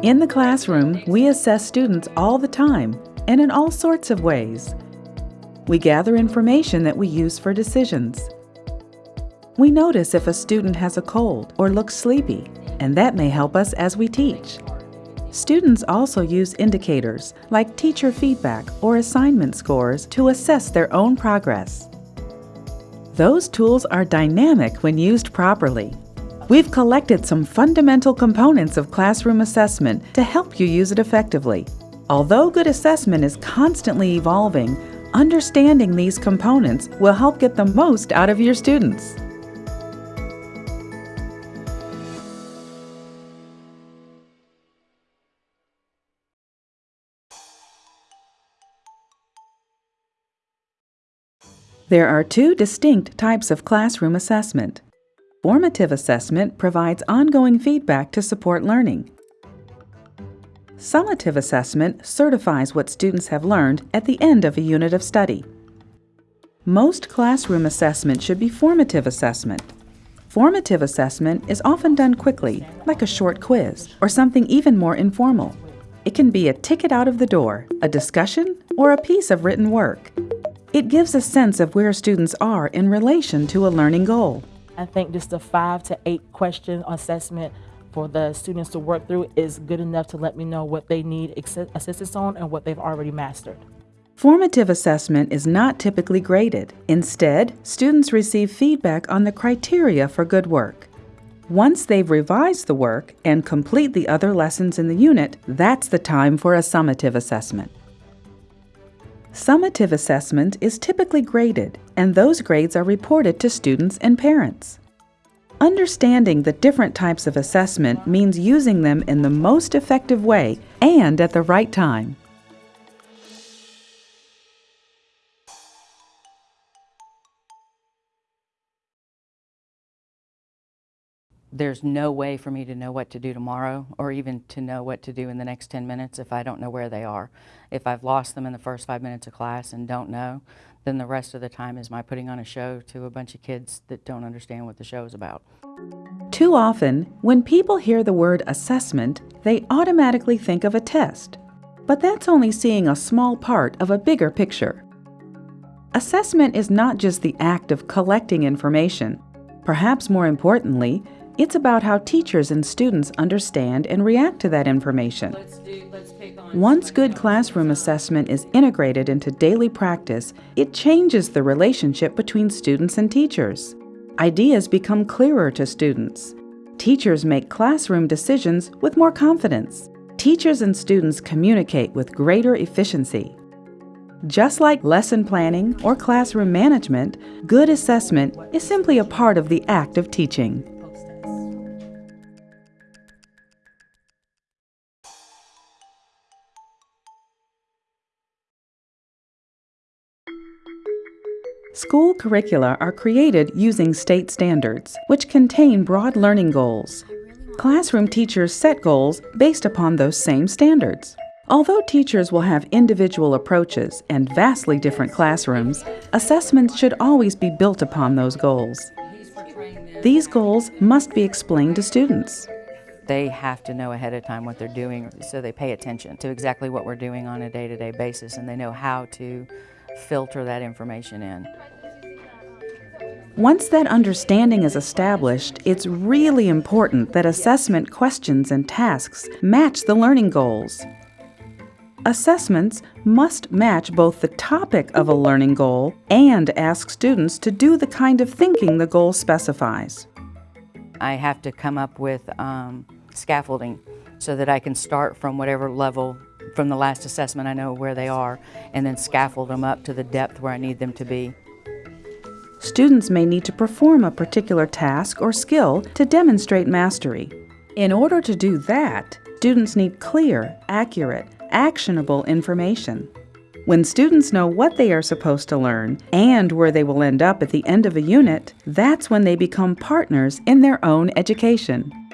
In the classroom, we assess students all the time and in all sorts of ways. We gather information that we use for decisions. We notice if a student has a cold or looks sleepy, and that may help us as we teach. Students also use indicators like teacher feedback or assignment scores to assess their own progress. Those tools are dynamic when used properly. We've collected some fundamental components of classroom assessment to help you use it effectively. Although good assessment is constantly evolving, understanding these components will help get the most out of your students. There are two distinct types of classroom assessment. Formative assessment provides ongoing feedback to support learning. Summative assessment certifies what students have learned at the end of a unit of study. Most classroom assessment should be formative assessment. Formative assessment is often done quickly, like a short quiz, or something even more informal. It can be a ticket out of the door, a discussion, or a piece of written work. It gives a sense of where students are in relation to a learning goal. I think just a five to eight question assessment for the students to work through is good enough to let me know what they need assistance on and what they've already mastered. Formative assessment is not typically graded. Instead, students receive feedback on the criteria for good work. Once they've revised the work and complete the other lessons in the unit, that's the time for a summative assessment. Summative assessment is typically graded, and those grades are reported to students and parents. Understanding the different types of assessment means using them in the most effective way and at the right time. There's no way for me to know what to do tomorrow or even to know what to do in the next 10 minutes if I don't know where they are. If I've lost them in the first five minutes of class and don't know, then the rest of the time is my putting on a show to a bunch of kids that don't understand what the show is about. Too often, when people hear the word assessment, they automatically think of a test. But that's only seeing a small part of a bigger picture. Assessment is not just the act of collecting information. Perhaps more importantly, it's about how teachers and students understand and react to that information. Once good classroom assessment is integrated into daily practice, it changes the relationship between students and teachers. Ideas become clearer to students. Teachers make classroom decisions with more confidence. Teachers and students communicate with greater efficiency. Just like lesson planning or classroom management, good assessment is simply a part of the act of teaching. School curricula are created using state standards, which contain broad learning goals. Classroom teachers set goals based upon those same standards. Although teachers will have individual approaches and vastly different classrooms, assessments should always be built upon those goals. These goals must be explained to students. They have to know ahead of time what they're doing so they pay attention to exactly what we're doing on a day-to-day -day basis and they know how to filter that information in. Once that understanding is established, it's really important that assessment questions and tasks match the learning goals. Assessments must match both the topic of a learning goal and ask students to do the kind of thinking the goal specifies. I have to come up with um, scaffolding so that I can start from whatever level from the last assessment I know where they are and then scaffold them up to the depth where I need them to be. Students may need to perform a particular task or skill to demonstrate mastery. In order to do that, students need clear, accurate, actionable information. When students know what they are supposed to learn and where they will end up at the end of a unit, that's when they become partners in their own education.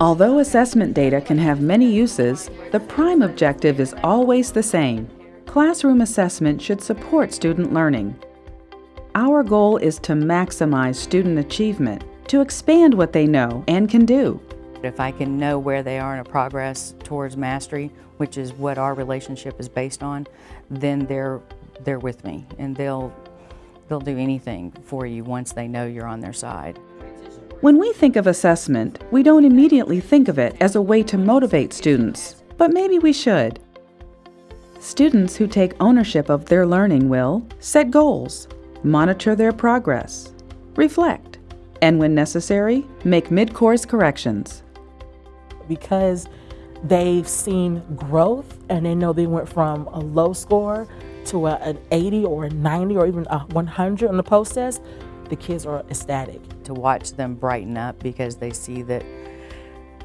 Although assessment data can have many uses, the prime objective is always the same. Classroom assessment should support student learning. Our goal is to maximize student achievement, to expand what they know and can do. If I can know where they are in a progress towards mastery, which is what our relationship is based on, then they're they're with me and they'll they'll do anything for you once they know you're on their side. When we think of assessment, we don't immediately think of it as a way to motivate students, but maybe we should. Students who take ownership of their learning will set goals, monitor their progress, reflect, and when necessary, make mid-course corrections. because they've seen growth and they know they went from a low score to a, an 80 or a 90 or even a 100 on the post test, the kids are ecstatic. To watch them brighten up because they see that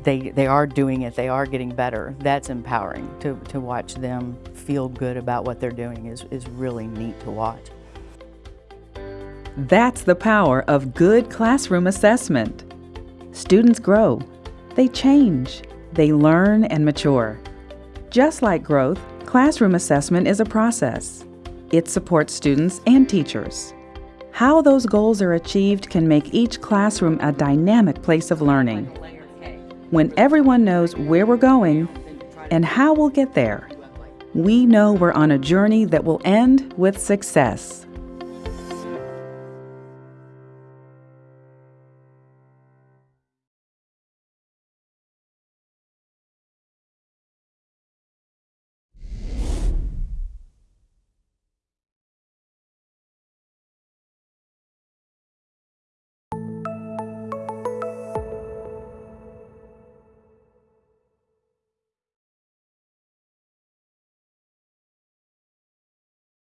they they are doing it, they are getting better. That's empowering. To to watch them feel good about what they're doing is, is really neat to watch. That's the power of good classroom assessment. Students grow, they change, they learn and mature. Just like growth, classroom assessment is a process. It supports students and teachers. How those goals are achieved can make each classroom a dynamic place of learning. When everyone knows where we're going and how we'll get there, we know we're on a journey that will end with success.